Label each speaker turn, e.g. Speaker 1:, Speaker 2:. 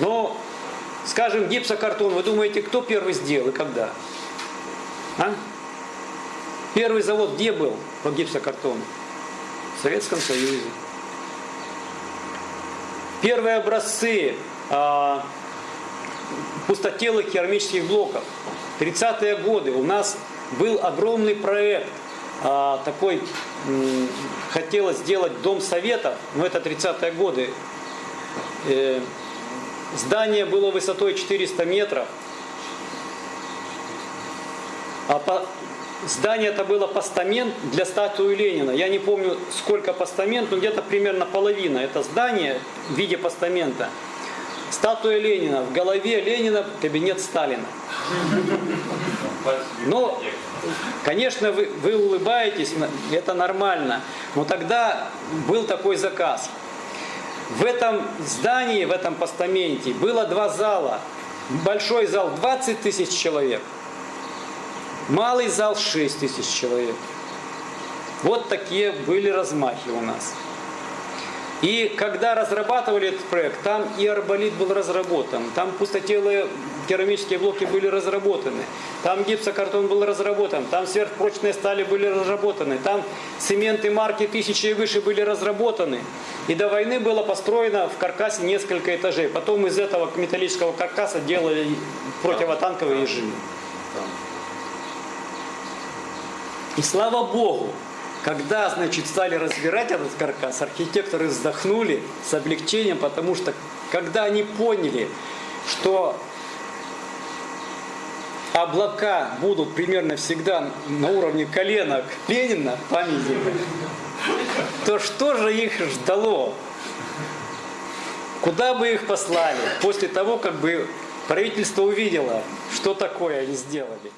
Speaker 1: Но, скажем, гипсокартон, вы думаете, кто первый сделал и когда? А? Первый завод где был по гипсокартону? В Советском Союзе. Первые образцы а, пустотелых керамических блоков. 30-е годы у нас был огромный проект, а, такой, хотелось сделать дом советов, но это 30-е годы. Э, здание было высотой 400 метров, а по, здание это было постамент для статуи Ленина. Я не помню, сколько постамент, но где-то примерно половина. Это здание в виде постамента. Статуя Ленина, в голове Ленина кабинет Сталина. Но, конечно, вы, вы улыбаетесь, это нормально. Но тогда был такой заказ. В этом здании, в этом постаменте было два зала. Большой зал 20 тысяч человек, малый зал 6 тысяч человек. Вот такие были размахи у нас. И когда разрабатывали этот проект, там и арболит был разработан, там пустотелые керамические блоки были разработаны, там гипсокартон был разработан, там сверхпрочные стали были разработаны, там цементы марки тысячи и выше были разработаны. И до войны было построено в каркасе несколько этажей. Потом из этого металлического каркаса делали противотанковые ежи. И слава Богу, когда, значит, стали разбирать этот каркас, архитекторы вздохнули с облегчением, потому что когда они поняли, что облака будут примерно всегда на уровне коленок Ленина, памятника, то что же их ждало? Куда бы их послали после того, как бы правительство увидело, что такое они сделали?